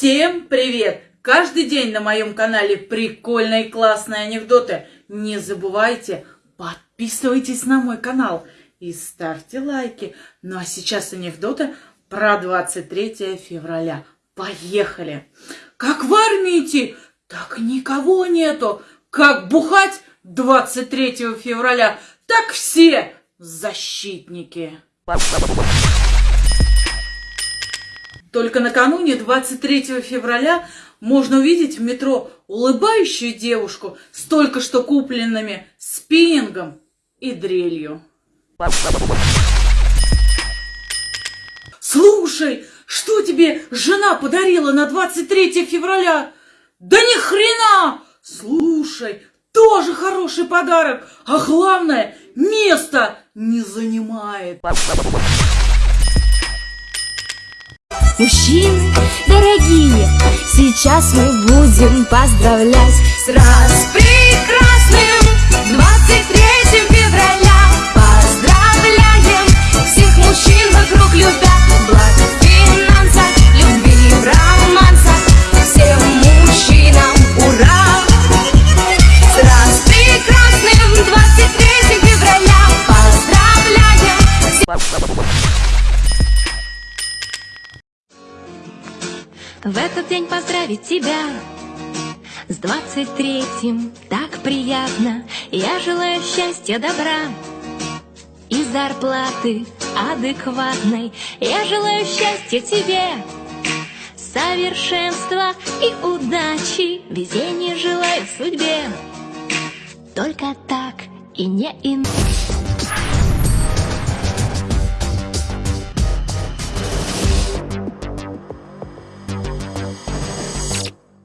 Всем привет! Каждый день на моем канале прикольные классные анекдоты. Не забывайте, подписывайтесь на мой канал и ставьте лайки. Ну а сейчас анекдоты про 23 февраля. Поехали! Как в армии идти, так никого нету. Как бухать 23 февраля, так все защитники. Только накануне 23 февраля можно увидеть в метро улыбающую девушку с только что купленными спиннингом и дрелью. Слушай, что тебе жена подарила на 23 февраля? Да ни хрена! Слушай, тоже хороший подарок, а главное, место не занимает. Мужчины дорогие, сейчас мы будем поздравлять с распрекрасным В этот день поздравить тебя с двадцать третьим так приятно. Я желаю счастья, добра и зарплаты адекватной. Я желаю счастья тебе, совершенства и удачи. Везения желаю судьбе, только так и не иначе.